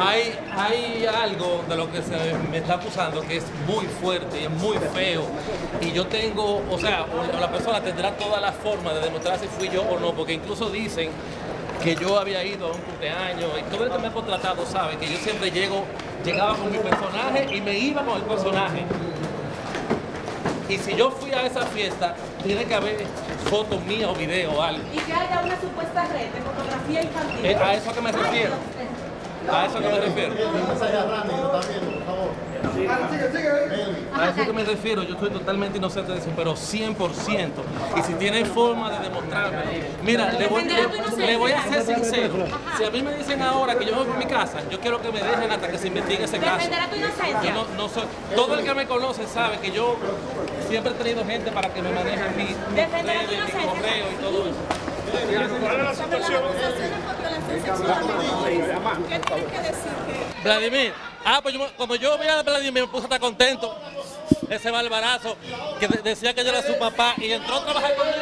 hay, hay algo de lo que se me está acusando que es muy fuerte y es muy feo. Y yo tengo, o sea, o la persona tendrá toda la forma de demostrar si fui yo o no, porque incluso dicen que yo había ido a un cumpleaños y todo el que me ha contratado sabe que yo siempre llego, llegaba con mi personaje y me iba con el personaje. Y si yo fui a esa fiesta, tiene que haber fotos mías o videos o algo. Y que haya una supuesta red de fotografía infantil. Es a eso que me refiero. A eso que me refiero. A eso que me refiero, yo estoy totalmente inocente de eso, pero 100%. Y si tienen forma de demostrarme, mira, le voy, le- le voy a ser sincero. Si a mí me dicen ahora que yo me voy por mi casa, yo quiero que me dejen hasta que se investigue ese caso. Defenderá tu inocencia. Yo no, no soy, todo el que me conoce sabe que yo siempre he tenido gente para que me maneje mi, mi mi correo y todo eso. Vladimir, ah, pues cuando yo vi a Vladimir me puse hasta contento. Ese barbarazo que de- decía que yo era su papá y entró a trabajar conmigo